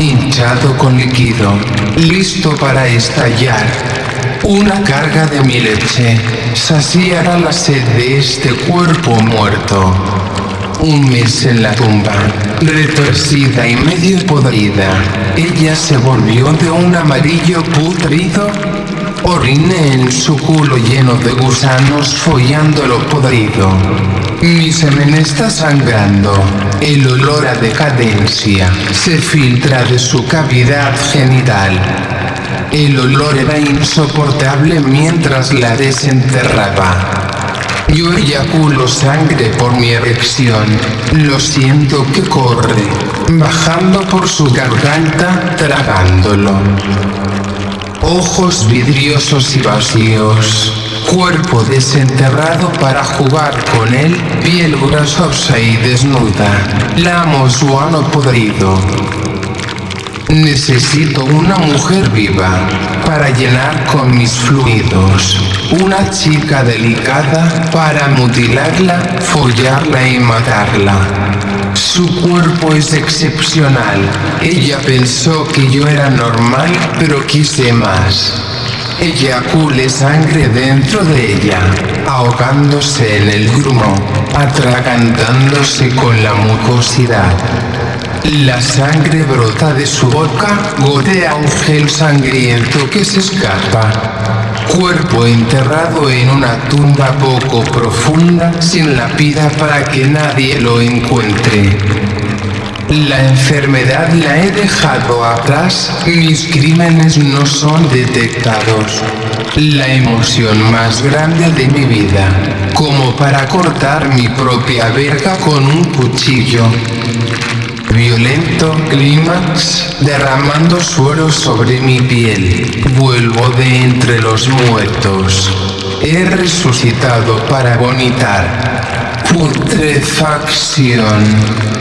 hinchado con líquido, listo para estallar. Una carga de mi leche saciará la sed de este cuerpo muerto. Un mes en la tumba, retorcida y medio podrida, ella se volvió de un amarillo putrido. Oriné en su culo lleno de gusanos follando lo podrido. Mi semen está sangrando. El olor a decadencia se filtra de su cavidad genital. El olor era insoportable mientras la desenterraba. Yo eyaculo sangre por mi erección. Lo siento que corre, bajando por su garganta, tragándolo. Ojos vidriosos y vacíos. Cuerpo desenterrado para jugar con él, piel grasosa y desnuda. Lamo su ano podrido. Necesito una mujer viva para llenar con mis fluidos. Una chica delicada para mutilarla, follarla y matarla. Su cuerpo es excepcional. Ella pensó que yo era normal, pero quise más. Eyacule sangre dentro de ella, ahogándose en el grumo, atragantándose con la mucosidad. La sangre brota de su boca, gotea un gel sangriento que se escapa. Cuerpo enterrado en una tumba poco profunda, sin lápida para que nadie lo encuentre. La enfermedad la he dejado atrás, mis crímenes no son detectados. La emoción más grande de mi vida, como para cortar mi propia verga con un cuchillo. Violento clímax, derramando suero sobre mi piel. Vuelvo de entre los muertos. He resucitado para vomitar. Putrefacción.